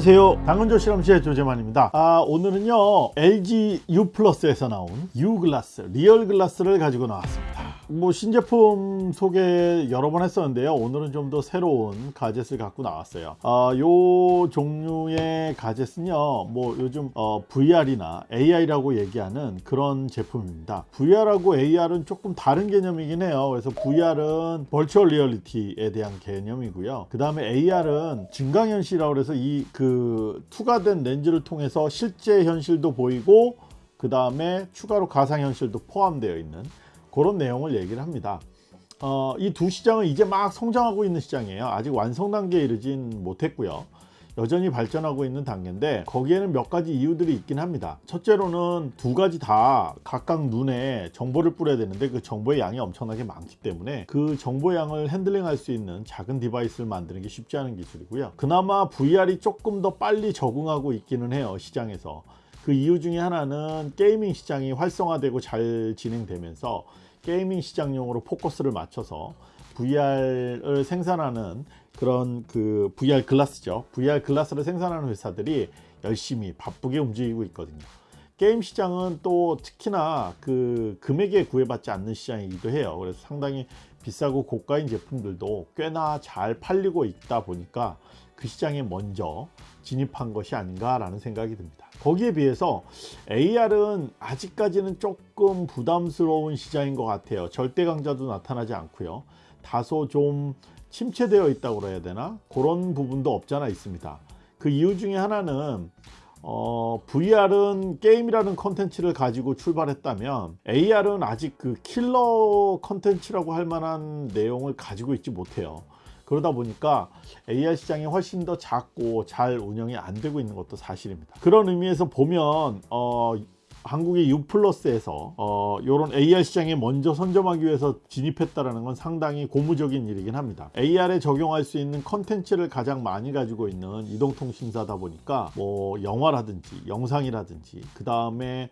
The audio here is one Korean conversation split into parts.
안녕하세요. 당근조 실험실의 조재만입니다. 아 오늘은요 LG U 플러스에서 나온 U 글라스 real glass를 가지고 나왔습니다 뭐 신제품 소개 여러 번 했었는데요. 오늘은 좀 더 새로운 가젯을 갖고 나왔어요. 아, 요 종류의 가젯은요 뭐 요즘 어, VR이나 AR이라고 얘기하는 그런 제품입니다. VR하고 AR은 조금 다른 개념이긴 해요. 그래서 VR은 virtual reality에 대한 개념이고요. 그 다음에 AR은 증강현실이라고 해서 이 그 투과된 렌즈를 통해서 실제 현실도 보이고 그 다음에 추가로 가상현실도 포함되어 있는 그런 내용을 얘기를 합니다. 어, 이 두 시장은 이제 막 성장하고 있는 시장이에요. 아직 완성 단계에 이르진 못했고요. 여전히 발전하고 있는 단계인데 거기에는 몇 가지 이유들이 있긴 합니다. 첫째로는 두 가지 다 각각 눈에 정보를 뿌려야 되는데 그 정보의 양이 엄청나게 많기 때문에 그 정보 양을 핸들링할 수 있는 작은 디바이스를 만드는 게 쉽지 않은 기술이고요. 그나마 VR이 조금 더 빨리 적응하고 있기는 해요. 시장에서. 그 이유 중에 하나는 gaming 시장이 활성화되고 잘 진행되면서 gaming 시장용으로 포커스를 맞춰서 VR을 생산하는 그런 그 VR glass죠. VR glass를 생산하는 회사들이 열심히 바쁘게 움직이고 있거든요. 게임 시장은 또 특히나 그 금액에 구애받지 않는 시장이기도 해요. 그래서 상당히 비싸고 고가인 제품들도 꽤나 잘 팔리고 있다 보니까 그 시장에 먼저 진입한 것이 아닌가라는 생각이 듭니다. 거기에 비해서 AR은 아직까지는 조금 부담스러운 시장인 것 같아요. 절대 강자도 나타나지 않고요. 다소 좀 침체되어 있다고 해야 되나? 그런 부분도 없잖아 있습니다. 그 이유 중에 하나는 어, VR은 게임이라는 컨텐츠를 가지고 출발했다면 AR은 아직 그 킬러 컨텐츠라고 할 만한 내용을 가지고 있지 못해요. 그러다 보니까 AR 시장이 훨씬 더 작고 잘 운영이 안 되고 있는 것도 사실입니다. 그런 의미에서 보면 어, 한국의 U 플러스에서 어, 이런 AR 시장에 먼저 선점하기 위해서 진입했다는 건 상당히 고무적인 일이긴 합니다. AR에 적용할 수 있는 컨텐츠를 가장 많이 가지고 있는 이동통신사다 보니까 뭐 영화라든지 영상이라든지 그 다음에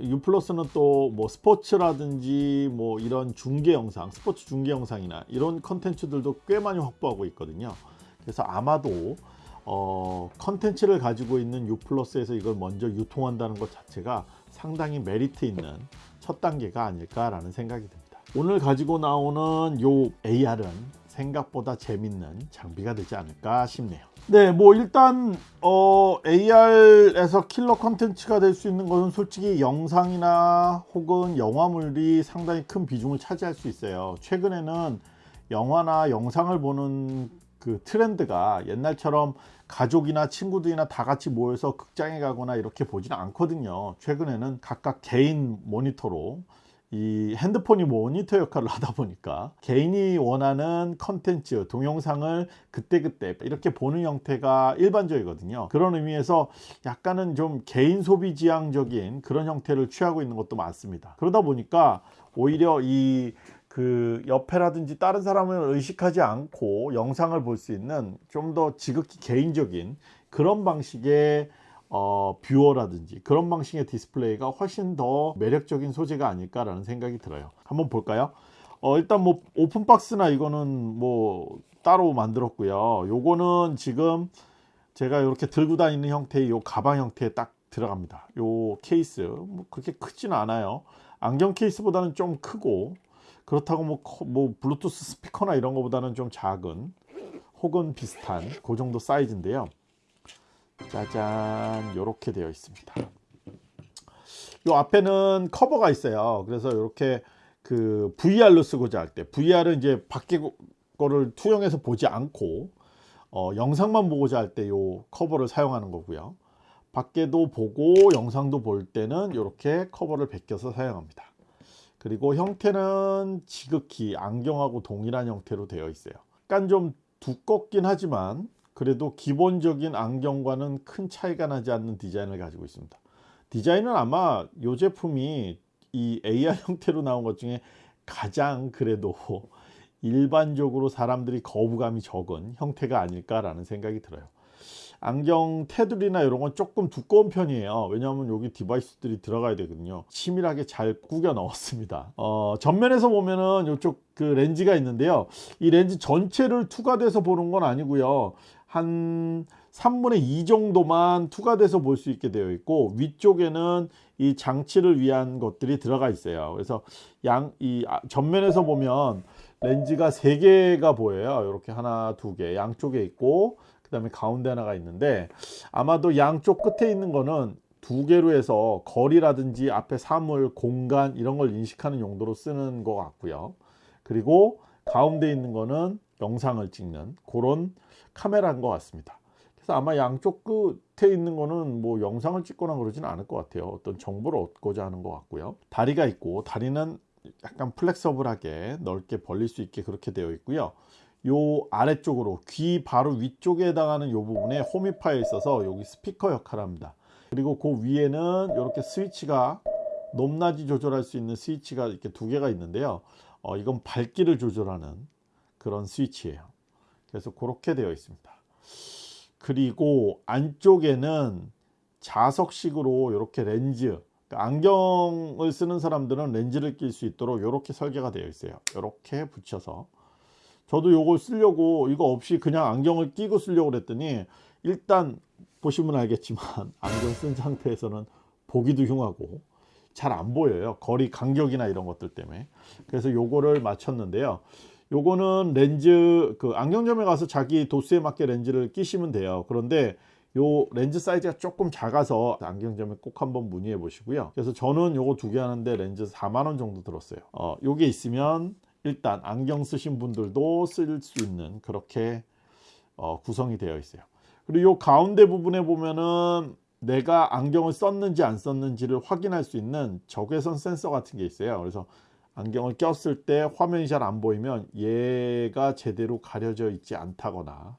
U 플러스는 또 뭐 스포츠라든지 뭐 이런 중계 영상, 스포츠 중계 영상이나 이런 컨텐츠들도 꽤 많이 확보하고 있거든요. 그래서 아마도 어, 컨텐츠를 가지고 있는 U 플러스에서 이걸 먼저 유통한다는 것 자체가 상당히 메리트 있는 첫 단계가 아닐까라는 생각이 듭니다. 오늘 가지고 나오는 요 AR은 생각보다 재밌는 장비가 되지 않을까 싶네요. 네, 뭐 일단 어, AR에서 킬러 컨텐츠가 될 수 있는 것은 솔직히 영상이나 혹은 영화물이 상당히 큰 비중을 차지할 수 있어요. 최근에는 영화나 영상을 보는 그 트렌드가 옛날처럼 가족이나 친구들이나 다 같이 모여서 극장에 가거나 이렇게 보지는 않거든요. 최근에는 각각 개인 모니터로 이 핸드폰이 모니터 역할을 하다 보니까 개인이 원하는 컨텐츠 동영상을 그때그때 이렇게 보는 형태가 일반적이거든요 그런 의미에서 약간은 좀 개인 소비 지향적인 그런 형태를 취하고 있는 것도 많습니다 그러다 보니까 오히려 이 그 옆에라든지 다른 사람을 의식하지 않고 영상을 볼 수 있는 좀 더 지극히 개인적인 그런 방식의 어, 뷰어라든지 그런 방식의 디스플레이가 훨씬 더 매력적인 소재가 아닐까라는 생각이 들어요. 한번 볼까요? 어, 일단 뭐 open box나 이거는 뭐 따로 만들었고요. 요거는 지금 제가 이렇게 들고 다니는 형태의 요 가방 형태에 딱 들어갑니다. 요 케이스 뭐 그렇게 크지는 않아요. 안경 케이스보다는 좀 크고 그렇다고 뭐, 뭐 블루투스 스피커나 이런 것보다는 좀 작은 혹은 비슷한 그 정도 사이즈인데요. 짜잔 이렇게 되어 있습니다. 이 앞에는 커버가 있어요. 그래서 이렇게 그 VR로 쓰고자 할 때 VR은 이제 밖에 거를 투영해서 보지 않고 어, 영상만 보고자 할때이 커버를 사용하는 거고요. 밖에도 보고 영상도 볼 때는 이렇게 커버를 벗겨서 사용합니다 그리고 형태는 지극히 안경하고 동일한 형태로 되어 있어요. 약간 좀 두껍긴 하지만 그래도 기본적인 안경과는 큰 차이가 나지 않는 디자인을 가지고 있습니다. 디자인은 아마 이 제품이 이 AR 형태로 나온 것 중에 가장 그래도 일반적으로 사람들이 거부감이 적은 형태가 아닐까 라는 생각이 들어요 안경 테두리나 이런 건 조금 두꺼운 편이에요. 왜냐하면 여기 디바이스들이 들어가야 되거든요. 치밀하게 잘 구겨 넣었습니다. 어, 전면에서 보면은 이쪽 그 렌즈가 있는데요. 이 렌즈 전체를 투과돼서 보는 건 아니고요. 한 3분의 2 정도만 투과돼서 볼 수 있게 되어 있고 위쪽에는 이 장치를 위한 것들이 들어가 있어요. 그래서 양이 아, 전면에서 보면 렌즈가 3개가 보여요. 이렇게 하나, 두 개 양쪽에 있고 그 다음에 가운데 하나가 있는데 아마도 양쪽 끝에 있는 거는 두 개로 해서 거리라든지 앞에 사물, 공간 이런 걸 인식하는 용도로 쓰는 것 같고요. 그리고 가운데 있는 거는 영상을 찍는 그런 카메라인 것 같습니다. 그래서 아마 양쪽 끝에 있는 거는 뭐 영상을 찍거나 그러지는 않을 것 같아요. 어떤 정보를 얻고자 하는 것 같고요. 다리가 있고 다리는 약간 플렉서블하게 넓게 벌릴 수 있게 그렇게 되어 있고요. 요 아래쪽으로 귀 바로 위쪽에 해당하는 요 부분에 홈이파에 있어서 여기 스피커 역할을 합니다. 그리고 그 위에는 이렇게 스위치가 높낮이 조절할 수 있는 스위치가 이렇게 두 개가 있는데요. 어, 이건 밝기를 조절하는 그런 스위치예요. 그래서 그렇게 되어 있습니다. 그리고 안쪽에는 자석식으로 이렇게 렌즈 그러니까 안경을 쓰는 사람들은 렌즈를 낄 수 있도록 이렇게 설계가 되어 있어요. 이렇게 붙여서 저도 이걸 쓰려고 이거 없이 그냥 안경을 끼고 쓰려고 그랬더니 일단 보시면 알겠지만 안경 쓴 상태에서는 보기도 흉하고 잘 안 보여요. 거리 간격이나 이런 것들 때문에. 그래서 요거를 맞췄는데요. 요거는 렌즈 그 안경점에 가서 자기 도수에 맞게 렌즈를 끼시면 돼요. 그런데 요 렌즈 사이즈가 조금 작아서 안경점에 꼭 한번 문의해 보시고요. 그래서 저는 요거 두 개 하는데 렌즈 4만원 정도 들었어요. 어, 요게 있으면 일단 안경 쓰신 분들도 쓸 수 있는 그렇게 어, 구성이 되어 있어요. 그리고 요 가운데 부분에 보면은 내가 안경을 썼는지 안 썼는지를 확인할 수 있는 적외선 센서 같은 게 있어요. 그래서 안경을 꼈을 때 화면이 잘 안 보이면 얘가 제대로 가려져 있지 않다거나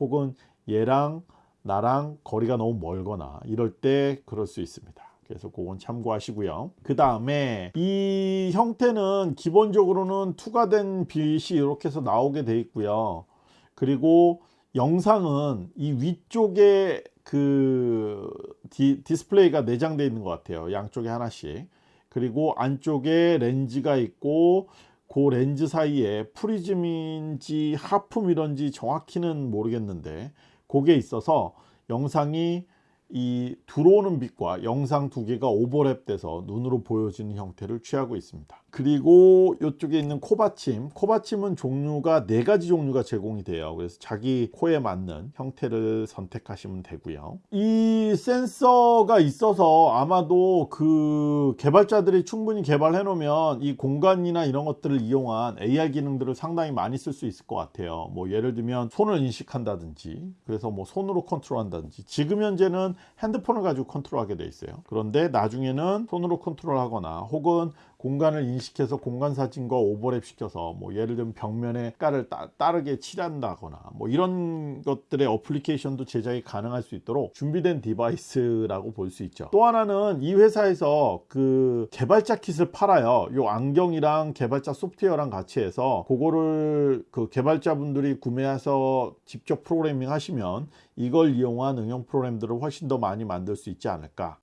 혹은 얘랑 나랑 거리가 너무 멀거나 이럴 때 그럴 수 있습니다 그래서 그건 참고하시고요. 그 다음에 이 형태는 기본적으로는 투과된 빛이 이렇게 해서 나오게 돼 있고요. 그리고 영상은 이 위쪽에 그 디, 디스플레이가 내장되어 있는 것 같아요. 양쪽에 하나씩. 그리고 안쪽에 렌즈가 있고 그 렌즈 사이에 프리즘인지 half mirror인지 정확히는 모르겠는데 그게 있어서 영상이 이 들어오는 빛과 영상 두 개가 오버랩 돼서 눈으로 보여지는 형태를 취하고 있습니다 그리고 이쪽에 있는 코받침. 코받침은 종류가 네 가지 종류가 제공이 돼요. 그래서 자기 코에 맞는 형태를 선택하시면 되고요. 이 센서가 있어서 아마도 그 개발자들이 충분히 개발해 놓으면 이 공간이나 이런 것들을 이용한 AR 기능들을 상당히 많이 쓸 수 있을 것 같아요. 뭐 예를 들면 손을 인식한다든지 그래서 뭐 손으로 컨트롤 한다든지. 지금 현재는 핸드폰을 가지고 컨트롤 하게 돼 있어요. 그런데 나중에는 손으로 컨트롤 하거나 혹은 공간을 인식해서 공간 사진과 오버랩 시켜서 뭐 예를 들면 벽면에 색깔을 따, 르게 칠한다거나 뭐 이런 것들의 어플리케이션도 제작이 가능할 수 있도록 준비된 디바이스라고 볼 수 있죠. 또 하나는 이 회사에서 그 개발자 kit을 팔아요. 요 안경이랑 개발자 소프트웨어랑 같이 해서 그거를 그 개발자분들이 구매해서 직접 프로그래밍 하시면 이걸 이용한 응용 프로그램들을 훨씬 더 많이 만들 수 있지 않을까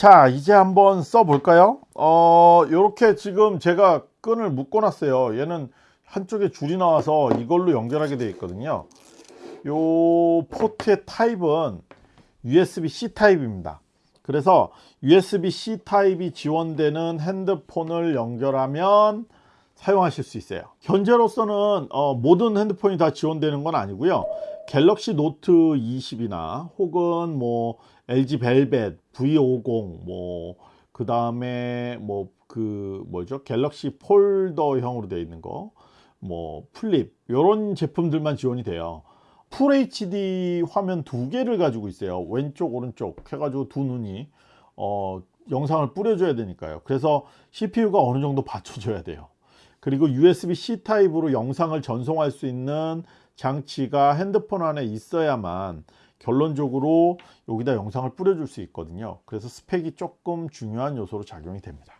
자 이제 한번 써 볼까요? 어 이렇게 지금 제가 끈을 묶어 놨어요. 얘는 한쪽에 줄이 나와서 이걸로 연결하게 되어 있거든요. 요 포트의 타입은 USB-C 타입입니다. 그래서 USB-C 타입이 지원되는 핸드폰을 연결하면 사용하실 수 있어요. 현재로서는 어, 모든 핸드폰이 다 지원되는 건 아니고요. 갤럭시 노트 20이나 혹은 뭐 LG 벨벳 V50 뭐 그 다음에 뭐 그 뭐죠? 갤럭시 폴더형으로 되어 있는 거 뭐 플립 이런 제품들만 지원이 돼요. full HD 화면 두 개를 가지고 있어요. 왼쪽 오른쪽 해가지고 두 눈이 어, 영상을 뿌려줘야 되니까요. 그래서 CPU가 어느 정도 받쳐줘야 돼요. 그리고 USB-C 타입으로 영상을 전송할 수 있는 장치가 핸드폰 안에 있어야만 결론적으로 여기다 영상을 뿌려줄 수 있거든요. 그래서 스펙이 조금 중요한 요소로 작용이 됩니다.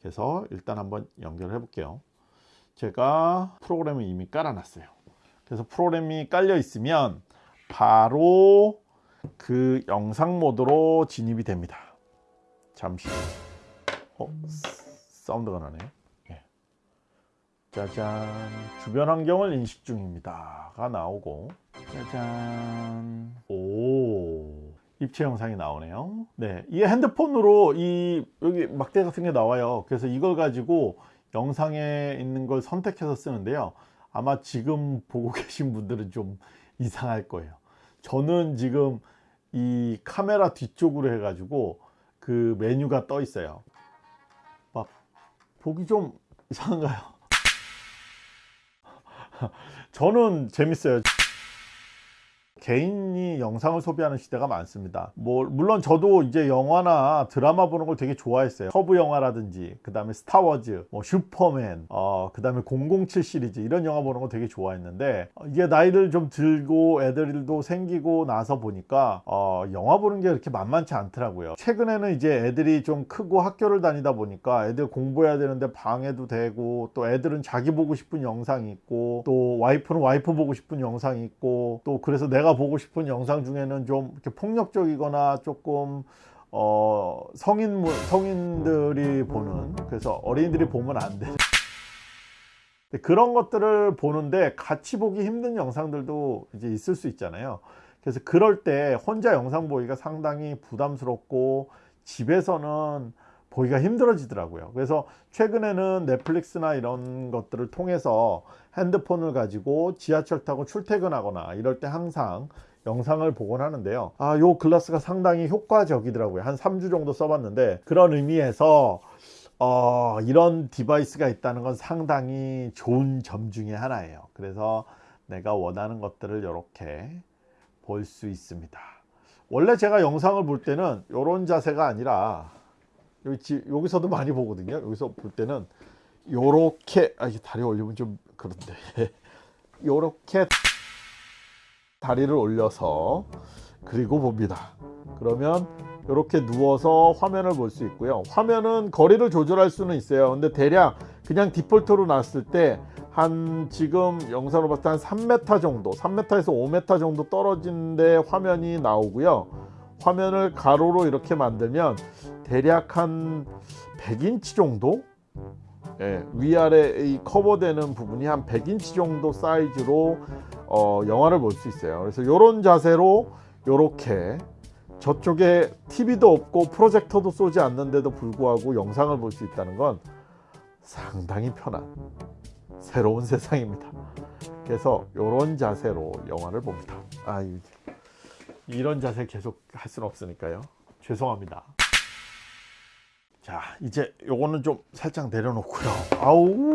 그래서 일단 한번 연결해 볼게요. 제가 프로그램을 이미 깔아 놨어요. 그래서 프로그램이 깔려 있으면 바로 그 영상 모드로 진입이 됩니다. 잠시. 어, 사운드가 나네요. 예. 짜잔. 주변 환경을 인식 중입니다 가 나오고 짜잔. 오. 입체 영상이 나오네요. 네, 이 핸드폰으로 이 여기 막대 같은 게 나와요. 그래서 이걸 가지고 영상에 있는 걸 선택해서 쓰는데요. 아마 지금 보고 계신 분들은 좀 이상할 거예요. 저는 지금 이 카메라 뒤쪽으로 해 가지고 그 메뉴가 떠 있어요. 막 보기 좀 이상한가요? 저는 재밌어요 개인이 영상을 소비하는 시대가 많습니다. 뭐 물론 저도 이제 영화나 드라마 보는 걸 되게 좋아했어요. 터브 영화라든지 그 다음에 스타워즈, 뭐 슈퍼맨, 어, 그 다음에 007 시리즈 이런 영화 보는 거 되게 좋아했는데 어, 이게 나이를 좀 들고 애들도 생기고 나서 보니까 어, 영화 보는 게 그렇게 만만치 않더라고요. 최근에는 이제 애들이 좀 크고 학교를 다니다 보니까 애들 공부해야 되는데 방해도 되고 또 애들은 자기 보고 싶은 영상이 있고 또 와이프는 와이프 보고 싶은 영상이 있고 또 그래서 내가 보고 싶은 영상 중에는 좀 이렇게 폭력적이거나 조금 어 성인 성인들이 보는 그래서 어린이들이 보면 안 돼. 그런 것들을 보는데 같이 보기 힘든 영상들도 이제 있을 수 있잖아요. 그래서 그럴 때 혼자 영상 보기가 상당히 부담스럽고 집에서는 보기가 힘들어지더라고요. 그래서 최근에는 넷플릭스나 이런 것들을 통해서 핸드폰을 가지고 지하철 타고 출퇴근하거나 이럴 때 항상 영상을 보곤 하는데요. 아, 요 글라스가 상당히 효과적이더라고요. 한 3주 정도 써봤는데 그런 의미에서 어, 이런 디바이스가 있다는 건 상당히 좋은 점 중에 하나예요. 그래서 내가 원하는 것들을 이렇게 볼 수 있습니다. 원래 제가 영상을 볼 때는 이런 자세가 아니라 여기, 여기서도 많이 보거든요. 여기서 볼 때는 요렇게 아 이게 다리 올리면 좀 그런데 요렇게 다리를 올려서 그리고 봅니다. 그러면 이렇게 누워서 화면을 볼 수 있고요. 화면은 거리를 조절할 수는 있어요. 근데 대략 그냥 디폴트로 놨을 때 한 지금 영상으로 봤을 때 한 3m 정도, 3m에서 5m 정도 떨어진데 화면이 나오고요. 화면을 가로로 이렇게 만들면 대략 한 100인치 정도 예, 위아래 이 커버되는 부분이 한 100인치 정도 사이즈로 어, 영화를 볼 수 있어요. 그래서 이런 자세로 이렇게 저쪽에 TV도 없고 프로젝터도 쏘지 않는데도 불구하고 영상을 볼 수 있다는 건 상당히 편한 새로운 세상입니다. 그래서 이런 자세로 영화를 봅니다. 아, 이런 자세 계속 할 수는 없으니까요. 죄송합니다. 자 이제 요거는 좀 살짝 내려놓고요 아우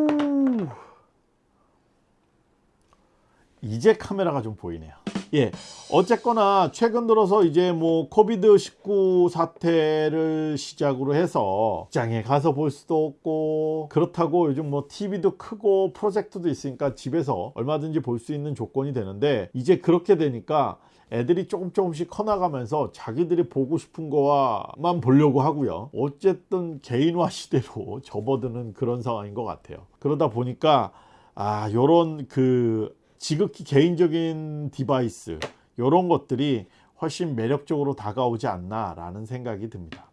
이제 카메라가 좀 보이네요 예 어쨌거나 최근 들어서 이제 뭐 코비드 19 사태를 시작으로 해서 직장에 가서 볼 수도 없고 그렇다고 요즘 뭐 TV도 크고 프로젝트도 있으니까 집에서 얼마든지 볼 수 있는 조건이 되는데 이제 그렇게 되니까 애들이 조금 조금씩 커나가면서 자기들이 보고 싶은 거만 보려고 하고요. 어쨌든 개인화 시대로 접어드는 그런 상황인 것 같아요. 그러다 보니까 아 요런 그 지극히 개인적인 디바이스 요런 것들이 훨씬 매력적으로 다가오지 않나 라는 생각이 듭니다.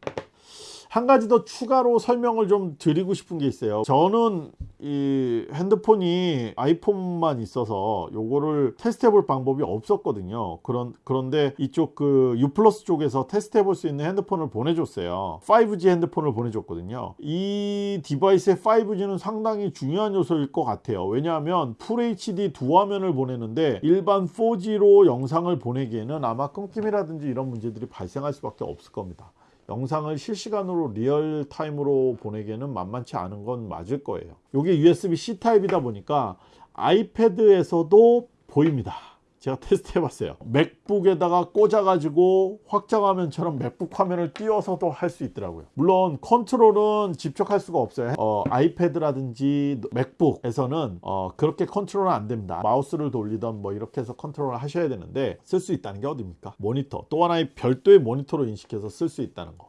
한 가지 더 추가로 설명을 좀 드리고 싶은 게 있어요. 저는 이 핸드폰이 아이폰만 있어서 요거를 테스트 해볼 방법이 없었거든요. 그런, 그런데 이쪽 그 유플러스 쪽에서 테스트 해볼 수 있는 핸드폰을 보내줬어요. 5G 핸드폰을 보내줬거든요. 이 디바이스의 5G는 상당히 중요한 요소일 것 같아요. 왜냐하면 FHD 두 화면을 보내는데 일반 4G로 영상을 보내기에는 아마 끊김이라든지 이런 문제들이 발생할 수밖에 없을 겁니다 영상을 실시간으로 real time으로 보내기에는 만만치 않은 건 맞을 거예요. 이게 USB-C 타입이다 보니까 아이패드에서도 보입니다 제가 테스트 해봤어요. 맥북에다가 꽂아가지고 확장화면처럼 맥북 화면을 띄워서도 할 수 있더라고요. 물론 컨트롤은 직접 할 수가 없어요. 어, 아이패드라든지 맥북에서는 어, 그렇게 컨트롤은 안 됩니다. 마우스를 돌리던 뭐 이렇게 해서 컨트롤을 하셔야 되는데 쓸 수 있다는 게 어딥니까? 모니터. 또 하나의 별도의 모니터로 인식해서 쓸 수 있다는 거.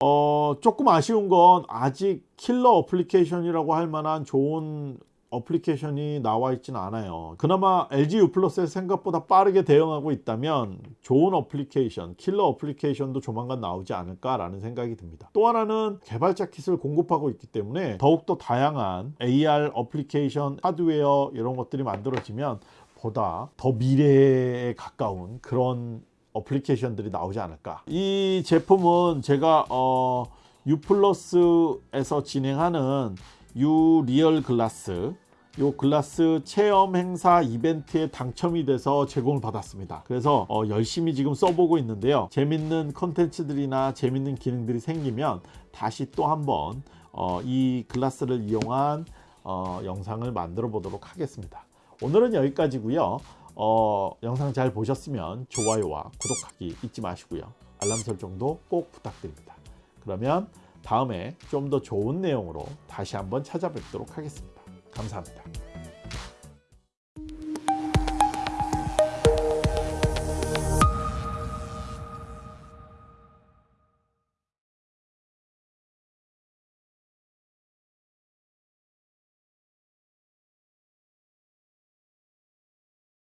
어, 조금 아쉬운 건 아직 킬러 어플리케이션이라고 할 만한 좋은 어플리케이션이 나와 있지는 않아요. 그나마 LG U 플러스에 생각보다 빠르게 대응하고 있다면 좋은 어플리케이션, 킬러 어플리케이션도 조만간 나오지 않을까 라는 생각이 듭니다. 또 하나는 개발자 kit을 공급하고 있기 때문에 더욱더 다양한 AR 어플리케이션, 하드웨어 이런 것들이 만들어지면 보다 더 미래에 가까운 그런 어플리케이션들이 나오지 않을까. 이 제품은 제가 어, U 플러스에서 진행하는 U 리얼 글라스 요 글라스 체험 행사 이벤트에 당첨이 돼서 제공을 받았습니다. 그래서 어, 열심히 지금 써보고 있는데요. 재밌는 컨텐츠들이나 재밌는 기능들이 생기면 다시 또 한번 어, 이 글라스를 이용한 어, 영상을 만들어 보도록 하겠습니다. 오늘은 여기까지고요. 어, 영상 잘 보셨으면 좋아요와 구독하기 잊지 마시고요. 알람 설정도 꼭 부탁드립니다. 그러면 다음에 좀 더 좋은 내용으로 다시 한번 찾아뵙도록 하겠습니다. 감사합니다.